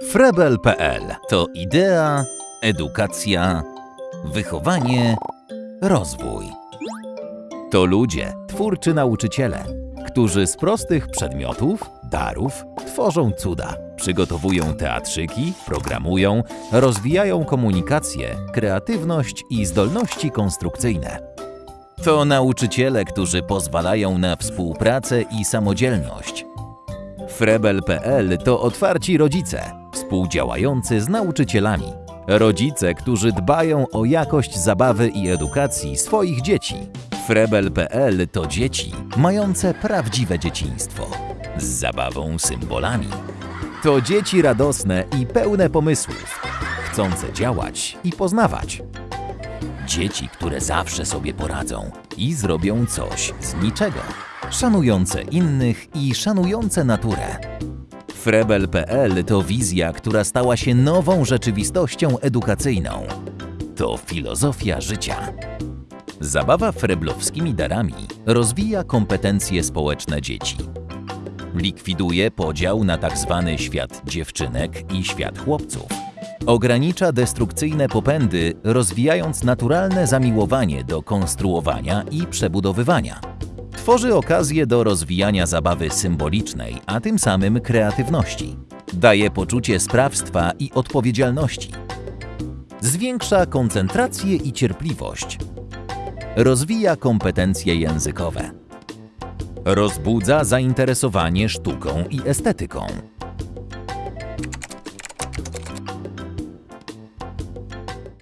Frebel.pl to idea, edukacja, wychowanie, rozwój. To ludzie, twórczy nauczyciele, którzy z prostych przedmiotów, darów tworzą cuda. Przygotowują teatrzyki, programują, rozwijają komunikację, kreatywność i zdolności konstrukcyjne. To nauczyciele, którzy pozwalają na współpracę i samodzielność. Frebel.pl to otwarci rodzice, współdziałający z nauczycielami. Rodzice, którzy dbają o jakość zabawy i edukacji swoich dzieci. Frebel.pl to dzieci mające prawdziwe dzieciństwo. Z zabawą symbolami. To dzieci radosne i pełne pomysłów, chcące działać i poznawać. Dzieci, które zawsze sobie poradzą i zrobią coś z niczego. Szanujące innych i szanujące naturę. Frebel.pl to wizja, która stała się nową rzeczywistością edukacyjną. To filozofia życia. Zabawa freblowskimi darami rozwija kompetencje społeczne dzieci. Likwiduje podział na tzw. świat dziewczynek i świat chłopców. Ogranicza destrukcyjne popędy, rozwijając naturalne zamiłowanie do konstruowania i przebudowywania. Tworzy okazję do rozwijania zabawy symbolicznej, a tym samym kreatywności. Daje poczucie sprawstwa i odpowiedzialności. Zwiększa koncentrację i cierpliwość. Rozwija kompetencje językowe. Rozbudza zainteresowanie sztuką i estetyką.